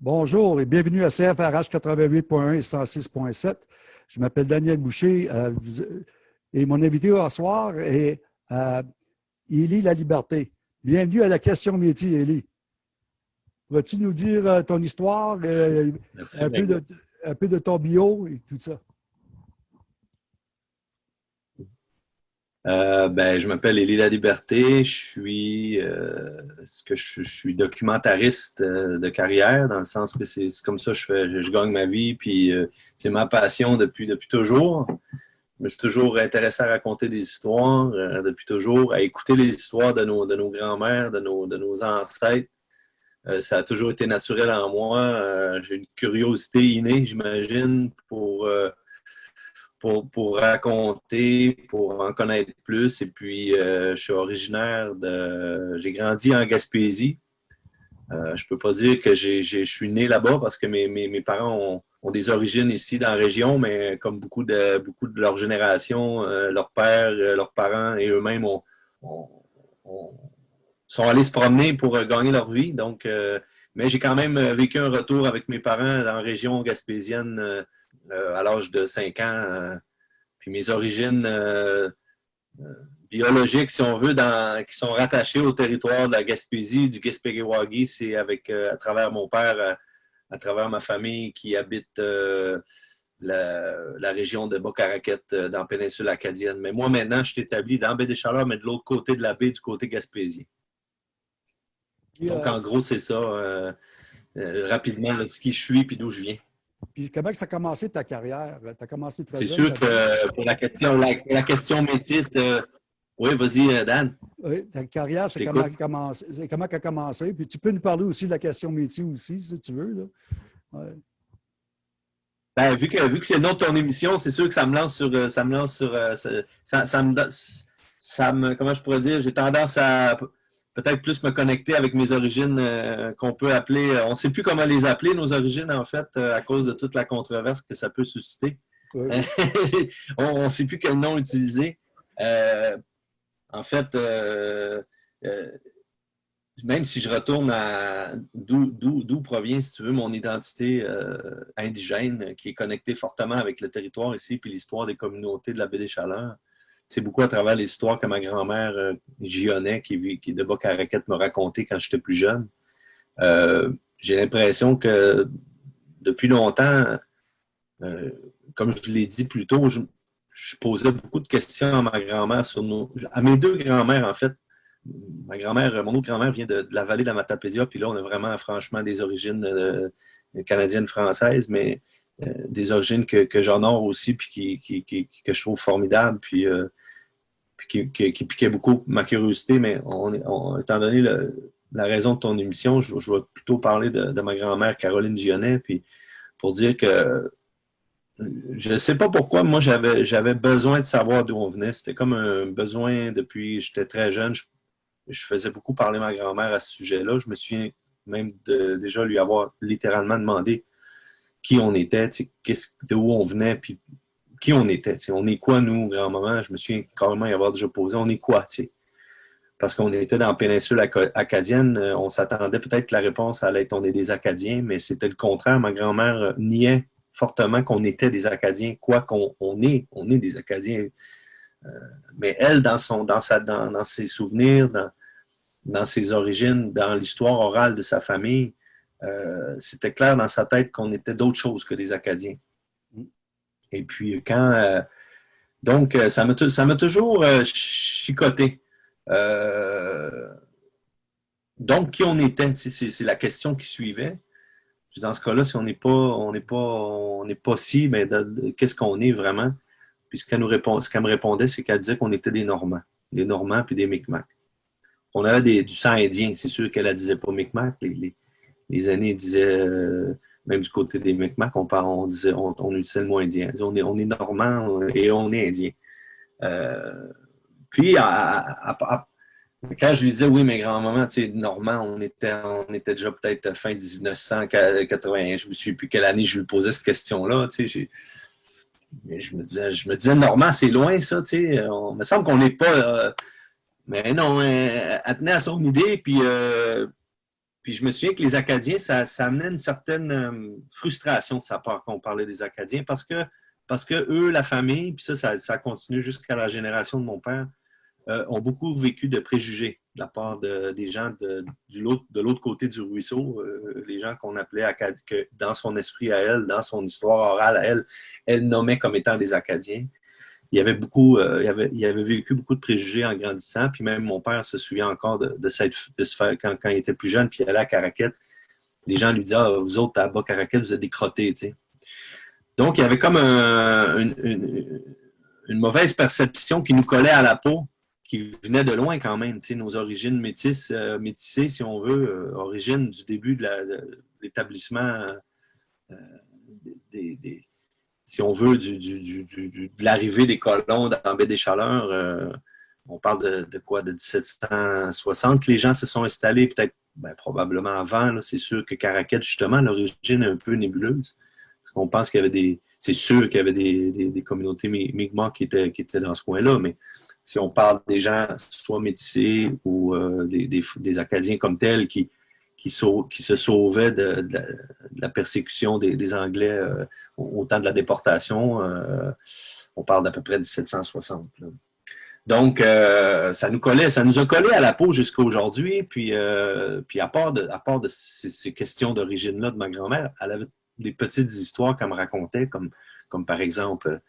Bonjour et bienvenue à CFRH 88.1 et 106.7. Je m'appelle Daniel Boucher euh, et mon invité ce soir est euh, Élie La Liberté. Bienvenue à la question métier, Élie. Vas-tu nous dire euh, ton histoire, un, peu de, un peu de ton bio et tout ça? Euh, ben, je m'appelle Élie La Liberté. Je suis, euh, ce que je, suis documentariste euh, de carrière, dans le sens que c'est comme ça que je fais, je, gagne ma vie, puis c'est ma passion depuis, depuis toujours. Je me suis toujours intéressé à raconter des histoires, depuis toujours, à écouter les histoires de nos, de nos grands-mères, de nos, de nos ancêtres. ça a toujours été naturel en moi. J'ai une curiosité innée, j'imagine, pour pour, raconter, pour en connaître plus. Et puis, euh, je suis originaire de... J'ai grandi en Gaspésie. Euh, je ne peux pas dire que je suis né là-bas parce que mes, mes, parents ont, des origines ici dans la région, mais comme beaucoup de, beaucoup de leur génération, euh, leur père, leurs parents et eux-mêmes sont allés se promener pour gagner leur vie. Donc, mais j'ai quand même vécu un retour avec mes parents dans la région gaspésienne euh, à l'âge de 5 ans. Euh, puis mes origines euh, biologiques, si on veut, qui sont rattachées au territoire de la Gaspésie, du Gaspéguewagi, c'est avec à travers mon père, à, travers ma famille qui habite la, région de Bocaraquette dans la péninsule acadienne. Mais moi, maintenant, je suis établi dans Baie des Chaleurs, mais de l'autre côté de la baie, du côté gaspésien. Donc, en gros, c'est ça, rapidement, ce qui je suis et d'où je viens. Puis comment ça a commencé ta carrière? Tu as commencé très C'est sûr que pour la question, la, question maîtrise, euh, oui, vas-y, euh, Dan. Oui, ta carrière, c'est comment, comment elle a commencé? Puis tu peux nous parler aussi de la question métier aussi, si tu veux. Là. Ben, vu que, vu que c'est le nom de ton émission, c'est sûr que ça me lance sur. Euh, ça me lance sur. Ça, ça, me, ça me. Comment je pourrais dire? J'ai tendance à peut-être plus me connecter avec mes origines euh, qu'on peut appeler, euh, on ne sait plus comment les appeler, nos origines, en fait, euh, à cause de toute la controverse que ça peut susciter. on ne sait plus quel nom utiliser. en fait, même si je retourne à d'où provient, si tu veux, mon identité indigène, qui est connectée fortement avec le territoire ici, puis l'histoire des communautés de la baie des Chaleurs, c'est beaucoup à travers les histoires que ma grand-mère euh, qui, qui est de Bocaraquette, m'a raconté quand j'étais plus jeune. Euh, j'ai l'impression que depuis longtemps, euh, comme je l'ai dit plus tôt, je, posais beaucoup de questions à ma grand-mère sur nos. à mes deux grand-mères, en fait. Ma grand-mère, mon autre grand-mère vient de, la vallée de la Matapédia, puis là, on a vraiment franchement des origines canadiennes françaises, mais euh, des origines que, que j'honore aussi, puis qui, que je trouve formidables, puis, euh, qui, piquait beaucoup ma curiosité, mais étant donné la raison de ton émission, je, vais plutôt parler de, ma grand-mère Caroline Gionnet, puis pour dire que je ne sais pas pourquoi, moi, j'avais besoin de savoir d'où on venait. C'était comme un besoin depuis j'étais très jeune. Je, faisais beaucoup parler ma grand-mère à ce sujet-là. Je me souviens même de déjà lui avoir littéralement demandé qui on était, de où on venait, puis qui on était. On est quoi, nous, grand-maman? Je me souviens carrément y avoir déjà posé. On est quoi? Parce qu'on était dans la péninsule acadienne, euh, on s'attendait peut-être que la réponse allait être on est des Acadiens, mais c'était le contraire. Ma grand-mère euh, niait fortement qu'on était des Acadiens, quoi qu'on on est, on est des Acadiens. Euh, mais elle, dans, son, dans, sa, dans, ses souvenirs, dans ses origines, dans l'histoire orale de sa famille, euh, c'était clair dans sa tête qu'on était d'autres choses que des Acadiens. Et puis, quand. Euh, donc, euh, ça m'a toujours chicoté. donc, qui on était, c'est la question qui suivait. Dans ce cas-là, si on n'est pas, on n'est pas, pas si, mais qu'est-ce qu'on est vraiment? Puis ce qu'elle me répondait, c'est qu'elle disait qu'on était des Normands, des Normands puis des Micmacs. On avait du sang indien, c'est sûr qu'elle ne disait pas Micmac, les années disaient, euh, même du côté des Micmacs, on, on, disait, on, utilisait le mot indien. On est, on est normand et on est indien. Euh, puis, quand je lui disais, oui, mais grand-maman, tu sais, normand, on était, on était déjà peut-être fin 1980, je me suis plus quelle année je lui posais cette question-là, tu sais, je me disais, je me disais, normand, c'est loin, ça, tu sais, il me semble qu'on n'est pas... Euh, mais non, elle, tenait à son idée, puis puis je me souviens que les Acadiens, ça, ça amenait une certaine euh, frustration de sa part quand on parlait des Acadiens, parce que, parce que eux, la famille, puis ça, ça, ça continue jusqu'à la génération de mon père, euh, ont beaucoup vécu de préjugés de la part de, des gens de l'autre côté du ruisseau, euh, les gens qu'on appelait Acadiens, que dans son esprit à elle, dans son histoire orale à elle, elle nommait comme étant des Acadiens il avait beaucoup, euh, avait, il, avait, vécu beaucoup de préjugés en grandissant. Puis même mon père se souvient encore de, de, cette, de faire, quand, quand, il était plus jeune, puis il allait à Caraquette, les gens lui disaient ah, Vous autres, à bas Caraquette, vous êtes des. Donc, il y avait comme un, une, mauvaise perception qui nous collait à la peau, qui venait de loin quand même. Nos origines métisses, euh, métissées, si on veut, euh, origines du début de l'établissement des si on veut, de l'arrivée des colons dans Baie des Chaleurs. Euh, on parle de, quoi? De 1760 les gens se sont installés, peut-être ben, probablement avant. C'est sûr que Caraquette, justement, l'origine est un peu nébuleuse. Parce qu'on pense qu'il y avait des. C'est sûr qu'il y avait des, communautés Mi'kmaq qui étaient, dans ce coin-là, mais si on parle des gens soit métissés ou euh, des, Acadiens comme tels qui, qui, se sauvaient de, la persécution des, Anglais euh, au, temps de la déportation. Euh, on parle d'à peu près 1760. Donc, euh, ça nous collait, ça nous a collé à la peau jusqu'à aujourd'hui. Puis, puis à part de, à part de ces, questions d'origine-là de ma grand-mère, elle avait des petites histoires qu'elle me racontait, comme, comme par exemple,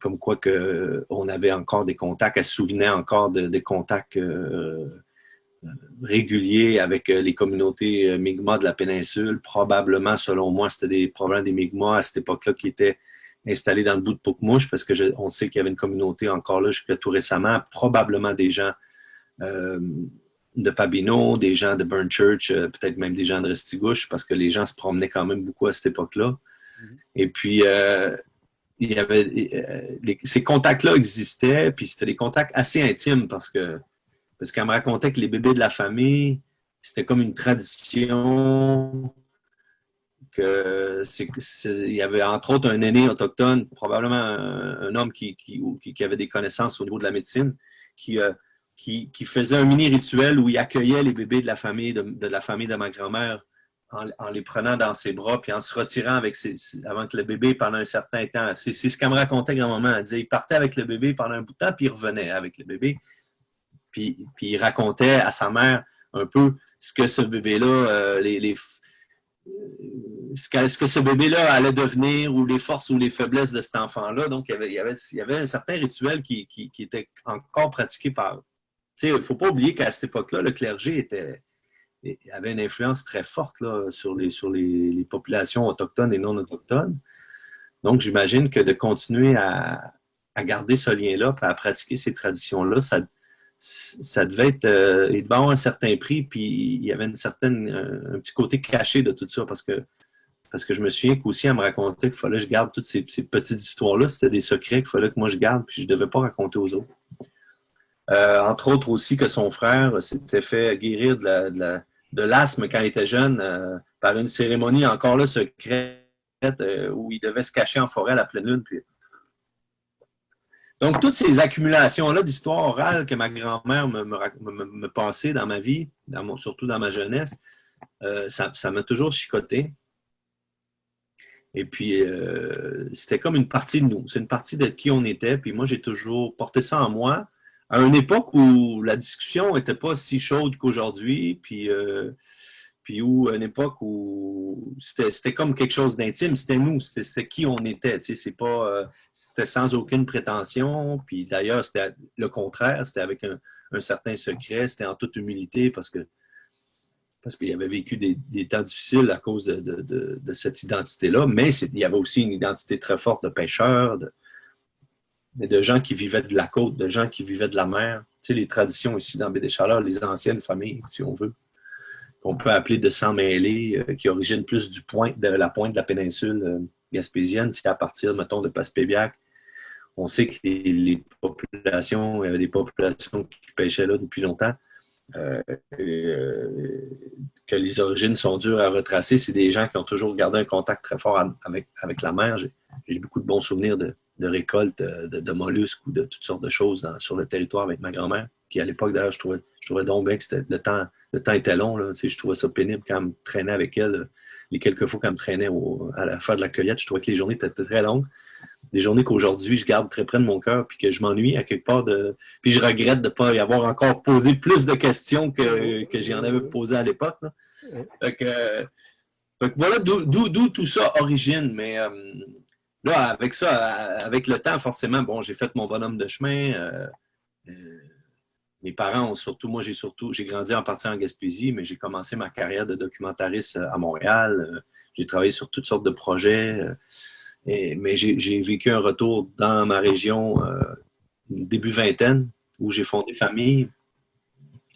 comme quoi que on avait encore des contacts, elle se souvenait encore de, des contacts régulier avec euh, les communautés euh, Mi'kmaq de la péninsule. Probablement, selon moi, c'était des problèmes des Mi'kmaq à cette époque-là qui étaient installés dans le bout de Poukmouche, parce que on sait qu'il y avait une communauté encore là jusqu'à tout récemment, probablement des gens euh, de Pabineau, des gens de Burnchurch, peut-être même des gens de Restigouche, parce que les gens se promenaient quand même beaucoup à cette époque-là. Mm-hmm. Et puis, il y avait, ces contacts-là existaient, puis c'était des contacts assez intimes parce que parce qu'elle me racontait que les bébés de la famille, c'était comme une tradition que il y avait entre autres un aîné autochtone, probablement un, homme qui, avait des connaissances au niveau de la médecine, qui, euh, qui, faisait un mini rituel où il accueillait les bébés de la famille de, la famille de ma grand-mère en, les prenant dans ses bras puis en se retirant avec avant que le bébé pendant un certain temps. C'est ce qu'elle me racontait grand-maman. Elle disait il partait avec le bébé pendant un bout de temps puis il revenait avec le bébé. Puis, il racontait à sa mère un peu ce que ce bébé-là, euh, les, euh, ce, que, ce bébé-là allait devenir ou les forces ou les faiblesses de cet enfant-là. Donc, il y, avait, il, y avait, un certain rituel qui, était encore pratiqué par... Il ne faut pas oublier qu'à cette époque-là, le clergé était, avait une influence très forte là, sur, les, sur les, populations autochtones et non autochtones. Donc, j'imagine que de continuer à, à garder ce lien-là, à pratiquer ces traditions-là, ça, ça devait être, euh, il devait avoir un certain prix, puis il y avait une certaine, un, petit côté caché de tout ça, parce que, parce que je me souviens qu'aussi, elle me racontait qu'il fallait que je garde toutes ces, petites histoires-là. C'était des secrets qu'il fallait que moi je garde, puis je ne devais pas raconter aux autres. Euh, entre autres aussi que son frère s'était fait guérir de l'asthme quand il était jeune euh, par une cérémonie encore là secrète où il devait se cacher en forêt à la pleine lune. Puis donc, toutes ces accumulations-là d'histoire orale que ma grand-mère me, passait dans ma vie, surtout dans ma jeunesse, euh, ça m'a toujours chicoté. Et puis, euh, c'était comme une partie de nous. C'est une partie de qui on était. Puis moi, j'ai toujours porté ça en moi. À une époque où la discussion n'était pas si chaude qu'aujourd'hui. Puis, euh, puis où, une époque où c'était comme quelque chose d'intime, c'était nous, c'était qui on était, tu sais, c'est pas, euh, c'était sans aucune prétention, puis d'ailleurs, c'était le contraire, c'était avec un, certain secret, c'était en toute humilité, parce que parce qu'il avait vécu des, temps difficiles à cause de, cette identité-là, mais il y avait aussi une identité très forte de pêcheurs, de, de gens qui vivaient de la côte, de gens qui vivaient de la mer. Tu sais, les traditions ici dans Baie des Chaleurs, les anciennes familles, si on veut qu'on peut appeler de sang mêlé, euh, qui origine plus du point, de la pointe de la péninsule euh, gaspésienne, c'est à partir, mettons, de Passepébiac. On sait que les, populations, il y avait des populations qui pêchaient là depuis longtemps. Euh, que les origines sont dures à retracer. C'est des gens qui ont toujours gardé un contact très fort avec, avec la mer. J'ai beaucoup de bons souvenirs de, récoltes de, mollusques ou de toutes sortes de choses sur le territoire avec ma grand-mère. Qui à l'époque, d'ailleurs, je trouvais, je trouvais donc bien que le temps, le temps était long. Là. je trouvais ça pénible quand elle me traînait avec elle. Les quelques fois qu'elle me traînait à la fin de la cueillette, je trouvais que les journées étaient très longues. Des journées qu'aujourd'hui, je garde très près de mon cœur, puis que je m'ennuie à quelque part de. Puis je regrette de ne pas y avoir encore posé plus de questions que, que j'en avais posé à l'époque. Fait voilà d'où tout ça origine. Mais euh, là, avec ça, avec le temps, forcément, bon, j'ai fait mon bonhomme de chemin. Euh, euh, mes parents ont surtout, moi j'ai surtout, j'ai grandi en partie en Gaspésie, mais j'ai commencé ma carrière de documentariste à Montréal. J'ai travaillé sur toutes sortes de projets. mais j'ai vécu un retour dans ma région début vingtaine, où j'ai fondé famille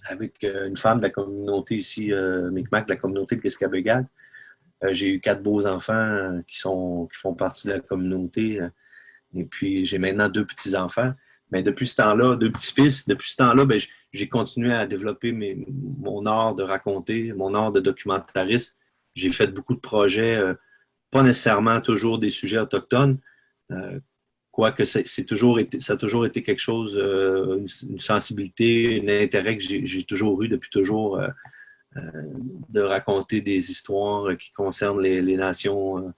avec une femme de la communauté ici, Micmac, de la communauté de Kiskabegag. Euh, j'ai eu quatre beaux enfants euh, qui, sont, qui font partie de la communauté. Euh, et puis, j'ai maintenant deux petits-enfants. Mais depuis ce temps-là, deux petits-fils, depuis ce temps-là, ben, j'ai continué à développer mon art de raconter, mon art de documentariste. J'ai fait beaucoup de projets, pas nécessairement toujours des sujets autochtones, quoique toujours été, ça a toujours été quelque chose, une, sensibilité, un intérêt que j'ai toujours eu depuis toujours euh, de raconter des histoires qui concernent les, nations euh,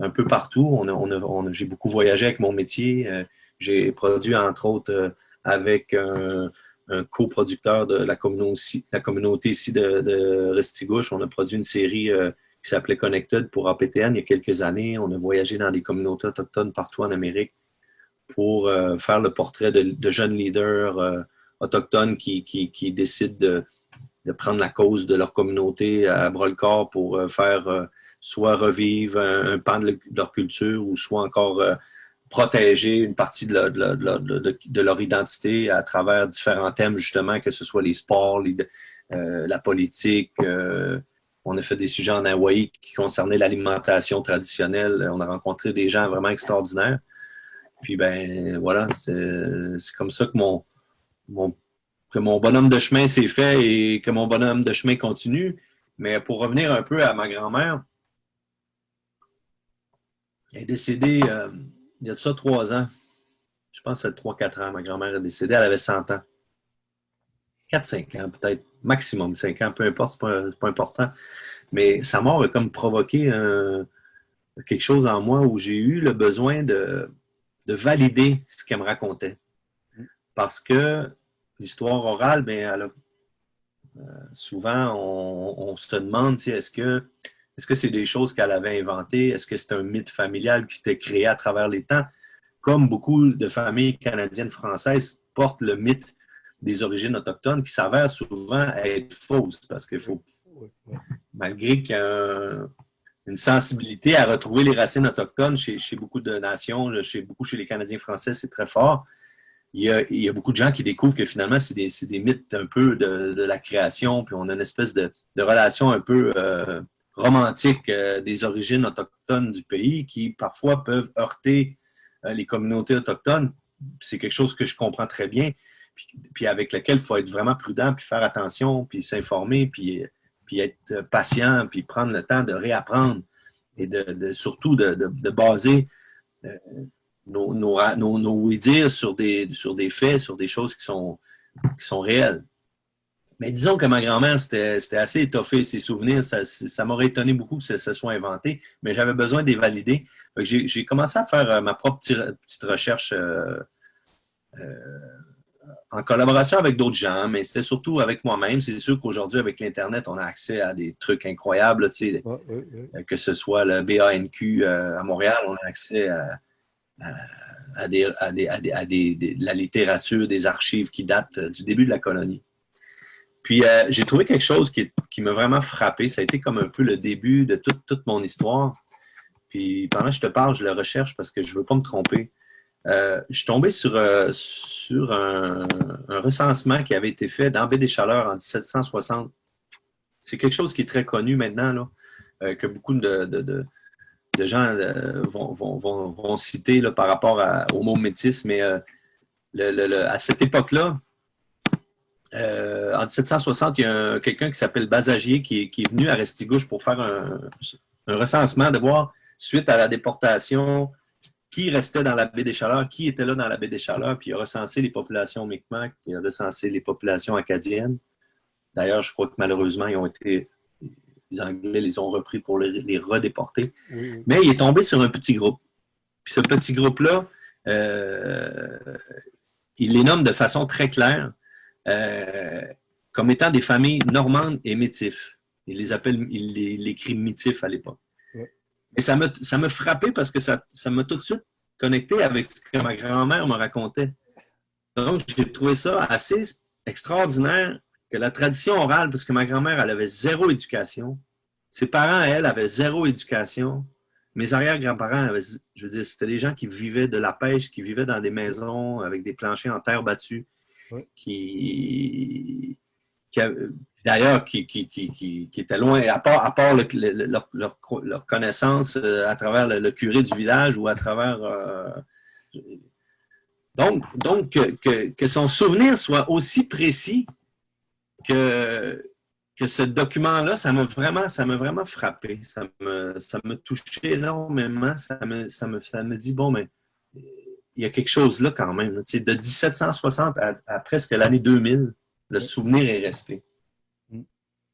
un peu partout. J'ai beaucoup voyagé avec mon métier. Euh, j'ai produit, entre autres, avec un, coproducteur de la communauté, ici de, Restigouche. On a produit une série qui s'appelait Connected pour APTN il y a quelques années. On a voyagé dans des communautés autochtones partout en Amérique pour faire le portrait de, jeunes leaders autochtones qui, décident de, prendre la cause de leur communauté à bras-le-corps pour euh, faire euh, soit revivre un, pan de leur culture ou soit encore euh, protéger une partie de, leur identité à travers différents thèmes, justement, que ce soit les sports, la politique. on a fait des sujets en Hawaï qui concernaient l'alimentation traditionnelle. On a rencontré des gens vraiment extraordinaires. Puis, ben voilà, c'est comme ça que mon, mon que mon bonhomme de chemin s'est fait et que mon bonhomme de chemin continue. Mais pour revenir un peu à ma grand-mère, elle est décédée euh, il y a de ça trois ans. Je pense que c'est trois, quatre ans. Ma grand-mère est décédée, elle avait 100 ans. 4-5 ans, peut-être, maximum 5 ans, peu importe, c'est pas, pas important. Mais sa mort a comme provoqué quelque chose en moi où j'ai eu le besoin de, de valider ce qu'elle me racontait. Parce que l'histoire orale, bien, euh, souvent, on, se demande est-ce que est-ce que c'est des choses qu'elle avait inventées? Est-ce que c'est un mythe familial qui s'était créé à travers les temps? Comme beaucoup de familles canadiennes françaises portent le mythe des origines autochtones qui s'avère souvent être fausse parce qu'il faut, malgré qu'il y a une sensibilité à retrouver les racines autochtones chez, chez, beaucoup de nations, chez beaucoup chez les Canadiens français, c'est très fort il y, a, beaucoup de gens qui découvrent que finalement, c'est des, mythes un peu de, la création, puis on a une espèce de, relation un peu euh, romantique euh, des origines autochtones du pays qui parfois peuvent heurter euh, les communautés autochtones. C'est quelque chose que je comprends très bien, puis, avec lequel il faut être vraiment prudent, puis faire attention, puis s'informer, puis, être patient, puis prendre le temps de réapprendre et de, surtout de, baser nos, nos, nos, sur des, sur des faits, sur des choses qui sont réelles. Mais disons que ma grand-mère, c'était assez étoffé, ses souvenirs. Ça, ça m'aurait étonné beaucoup que ça, soit inventé, mais j'avais besoin de les valider. J'ai commencé à faire euh, ma propre petite recherche euh, euh, en collaboration avec d'autres gens, mais c'était surtout avec moi-même. C'est sûr qu'aujourd'hui, avec l'Internet, on a accès à des trucs incroyables, tu sais, que ce soit le BANQ à Montréal, on a accès à à, des, à, des, à, des, la littérature, des archives qui datent du début de la colonie. Puis euh, j'ai trouvé quelque chose qui, qui m'a vraiment frappé. Ça a été comme un peu le début de toute, toute mon histoire. Puis pendant que je te parle, je le recherche parce que je ne veux pas me tromper. Euh, je suis tombé sur, euh, sur un, un, recensement qui avait été fait dans Baie des Chaleurs en 1760. C'est quelque chose qui est très connu maintenant, là, que beaucoup de, de, de gens euh, vont, citer là, par rapport au mot métis, mais euh, à cette époque-là, euh, en 1760, il y a quelqu'un qui s'appelle Basagier qui, est venu à Restigouche pour faire un, recensement, de voir, suite à la déportation qui restait dans la baie des Chaleurs, qui était là dans la baie des Chaleurs, puis il a recensé les populations Mi'kmaq, il a recensé les populations acadiennes. D'ailleurs, je crois que malheureusement, ils ont été, les Anglais les ont repris pour les, redéporter. Mais il est tombé sur un petit groupe. Puis ce petit groupe-là, euh, il les nomme de façon très claire euh, comme étant des familles normandes et métifs. Il les appelle, il les, écrit métifs à l'époque. Et ça me, ça me frappait parce que ça m'a tout de suite connecté avec ce que ma grand-mère me racontait. Donc, j'ai trouvé ça assez extraordinaire que la tradition orale, parce que ma grand-mère, elle avait zéro éducation. Ses parents, elle, avaient zéro éducation. Mes arrière-grands-parents, je veux dire, c'était des gens qui vivaient de la pêche, qui vivaient dans des maisons avec des planchers en terre battue, qui, d'ailleurs, qui, qui, étaient loin, à part, leur, connaissance euh, à travers le, curé du village ou à travers... Euh, donc, que, son souvenir soit aussi précis que, que ce document-là, ça m'a vraiment, vraiment frappé. Ça me, ça me touchait énormément. Ça ça me, ça me dit, bon, mais il y a quelque chose là quand même. de 1760 à, presque l'année 2000, le souvenir est resté. Mm.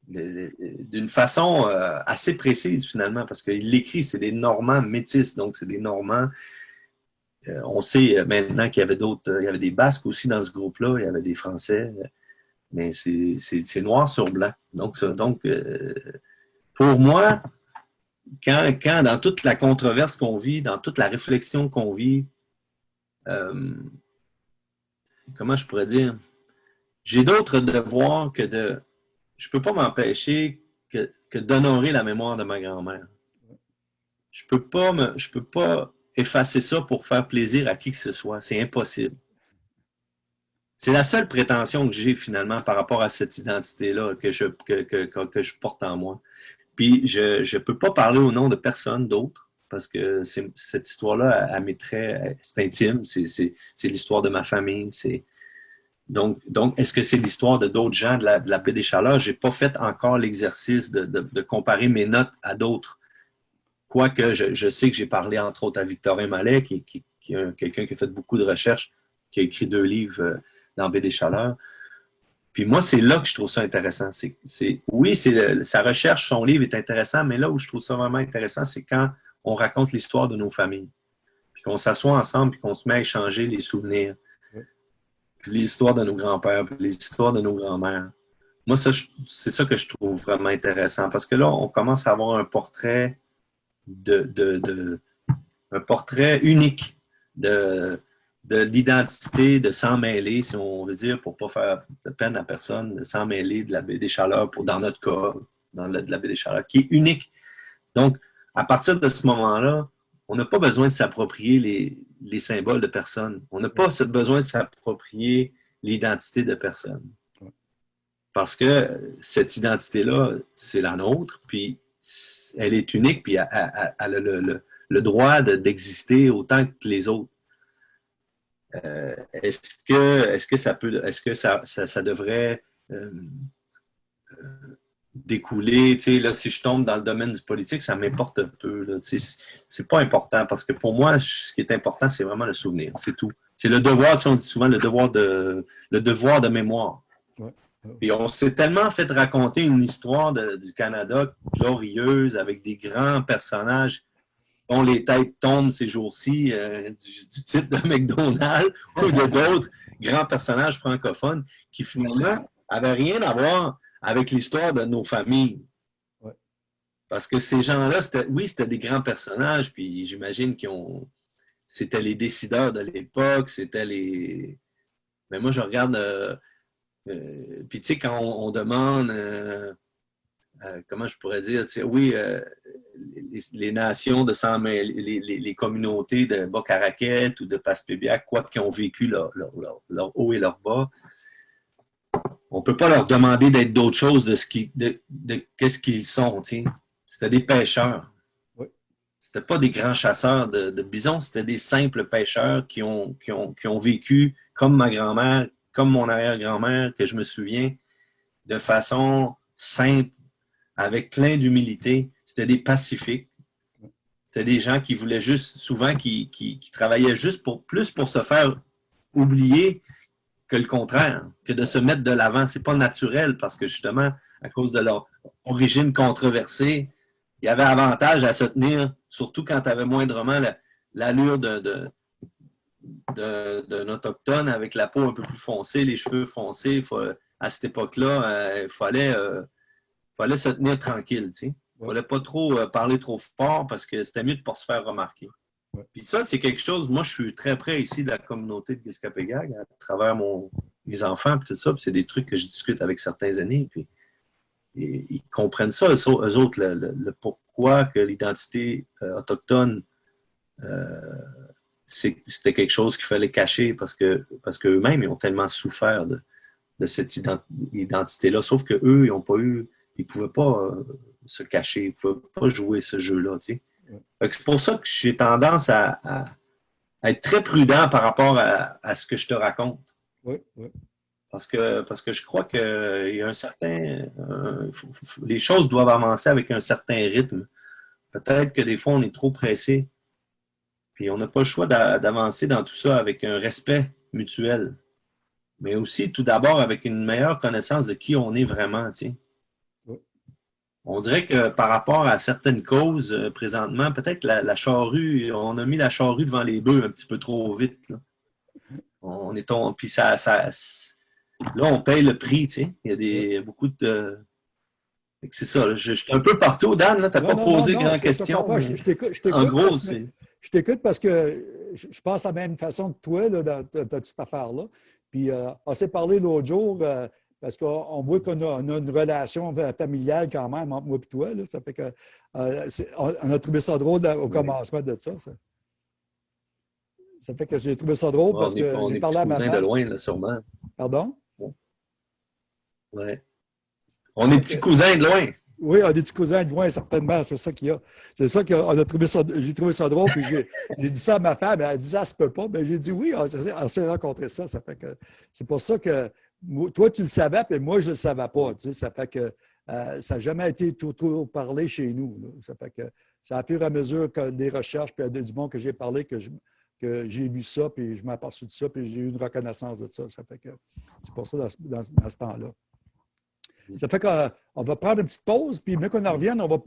D'une façon euh, assez précise, finalement, parce qu'il l'écrit, c'est des Normands métis, donc c'est des Normands. Euh, on sait maintenant qu'il y avait d'autres, il y avait des Basques aussi dans ce groupe-là, il y avait des Français mais c'est noir sur blanc. Donc, donc euh, pour moi, quand, quand, dans toute la controverse qu'on vit, dans toute la réflexion qu'on vit, euh, comment je pourrais dire, j'ai d'autres devoirs que de... Je ne peux pas m'empêcher que, d'honorer la mémoire de ma grand-mère. Je ne peux, pas peux pas effacer ça pour faire plaisir à qui que ce soit. C'est impossible. C'est la seule prétention que j'ai finalement par rapport à cette identité-là que, je porte en moi. Puis je ne peux pas parler au nom de personne d'autre parce que cette histoire-là, elle, m'est très... C'est intime, c'est l'histoire de ma famille. Donc, est-ce que c'est l'histoire de d'autres gens de la, de la paix des chaleurs? Je n'ai pas fait encore l'exercice de, comparer mes notes à d'autres. Quoique je, sais que j'ai parlé entre autres à Victorin Mallet, qui, est quelqu'un qui a fait beaucoup de recherches, qui a écrit deux livres euh, dans Baie des Chaleurs. Puis moi, c'est là que je trouve ça intéressant. Oui, sa recherche, son livre est intéressant, mais là où je trouve ça vraiment intéressant, c'est quand on raconte l'histoire de nos familles. Puis qu'on s'assoit ensemble, puis qu'on se met à échanger les souvenirs. Puis l'histoire de nos grands-pères, puis les histoires de nos grands-mères. Moi, c'est ça que je trouve vraiment intéressant. Parce que là, on commence à avoir un portrait unique de, de l'identité, de s'en mêler, si on veut dire, pour ne pas faire de peine à personne, de s'en mêler de la baie des Chaleurs, dans notre cas, dans de la baie des Chaleurs, qui est unique. Donc, à partir de ce moment-là, on n'a pas besoin de s'approprier les, les, symboles de personne. On n'a pas besoin de s'approprier l'identité de personne. Parce que cette identité-là, c'est la nôtre, puis elle est unique, puis elle, a le, droit d'exister autant que les autres. Euh, est-ce que, est que ça peut, est-ce que ça, devrait euh, euh, découler, tu sais, là, si je tombe dans le domaine du politique, ça m'importe un peu, c'est pas important, parce que pour moi, ce qui est important, c'est vraiment le souvenir, c'est tout. C'est le devoir, tu sais, on dit souvent le devoir de, le devoir de mémoire. Et on s'est tellement fait raconter une histoire du Canada glorieuse, avec des grands personnages dont les têtes tombent ces jours-ci euh, du, titre de McDonald's ou de d'autres grands personnages francophones qui finalement n'avaient rien à voir avec l'histoire de nos familles. Parce que ces gens-là, oui, c'était des grands personnages, puis j'imagine qu'ils ont. C'était les décideurs de l'époque, c'était les. Mais moi, je regarde. Euh, euh, puis tu sais, quand on, demande euh, comment je pourrais dire, oui, euh, les, nations de sang, les, les, communautés de Bas-Caraquette ou de Passepébiac, quoi qu'ils ont vécu leur, haut et leur bas, on ne peut pas leur demander d'être d'autre chose de ce qui, de, qu'est-ce qu'ils sont. C'était des pêcheurs. Oui. C'était pas des grands chasseurs de, bisons, c'était des simples pêcheurs qui ont, qui ont, qui ont vécu comme ma grand-mère, comme mon arrière-grand-mère, que je me souviens, de façon simple, avec plein d'humilité. C'était des pacifiques. c'était des gens qui voulaient juste, souvent, qui, qui, travaillaient juste pour plus pour se faire oublier que le contraire, que de se mettre de l'avant. C'est pas naturel parce que justement, à cause de leur origine controversée, il y avait avantage à se tenir, surtout quand tu avais moindrement l'allure d'un autochtone avec la peau un peu plus foncée, les cheveux foncés. à cette époque-là, euh, il fallait, euh, fallait se tenir tranquille. Tu il ne fallait pas trop euh, parler trop fort parce que c'était mieux de ne pas se faire remarquer. Puis ça, c'est quelque chose, moi, je suis très près ici de la communauté de Giskapegag à travers mon, mes enfants et tout ça. c'est des trucs que je discute avec certains aînés. Puis ils comprennent ça, eux, autres, le, pourquoi que l'identité euh, autochtone, euh, c'était quelque chose qu'il fallait cacher parce que parce qu'eux-mêmes, ils ont tellement souffert de, cette identité-là. Sauf qu'eux, ils n'ont pas eu, ils ne pouvaient pas se cacher, il ne faut pas jouer ce jeu-là. C'est pour ça que j'ai tendance à, être très prudent par rapport à, ce que je te raconte. Oui, oui. Parce que, parce que je crois qu'il y a un certain... les choses doivent avancer avec un certain rythme. Peut-être que des fois, on est trop pressé. Puis on n'a pas le choix d'avancer dans tout ça avec un respect mutuel. Mais aussi, tout d'abord, avec une meilleure connaissance de qui on est vraiment. On dirait que par rapport à certaines causes, euh, présentement, peut-être la, la, charrue, on a mis la charrue devant les bœufs un petit peu trop vite. Là. On est puis ça, ça, là, on paye le prix, tu sais. Il y a des, beaucoup de. C'est ça, je, suis un peu partout, Dan, tu n'as pas posé grand question. en gros, c'est. Je t'écoute parce que je pense de la même façon que toi là, dans, cette affaire-là. Puis, euh, on s'est parlé l'autre jour. Euh, parce qu'on voit qu'on a, une relation familiale quand même entre moi et toi. Ça fait que euh, on, a trouvé ça drôle au commencement de ça, ça. fait que j'ai trouvé ça drôle parce que j'ai parlé à ma de loin, là, sûrement. Pardon? Oui. On est petits cousins de loin. Oui, on est petits cousins de loin, certainement. C'est ça qu'il y a. C'est ça qu'on a trouvé ça. J'ai trouvé ça drôle. Puis j'ai dit ça à ma femme. Elle a dit ça se peut pas. Mais j'ai dit oui, on s'est rencontrés ça. Ça fait que c'est pour ça que toi, tu le savais, puis moi, je ne le savais pas. ça fait que euh, ça n'a jamais été tout, tout parlé chez nous. Ça fait que ça a fur et à mesure que des recherches, puis du monde que j'ai parlé, que j'ai vu ça, puis je m'aperçu de ça, puis j'ai eu une reconnaissance de ça. Ça fait que c'est pour ça dans, ce temps-là. Ça fait qu'on va prendre une petite pause, puis mieux qu'on en revienne, on va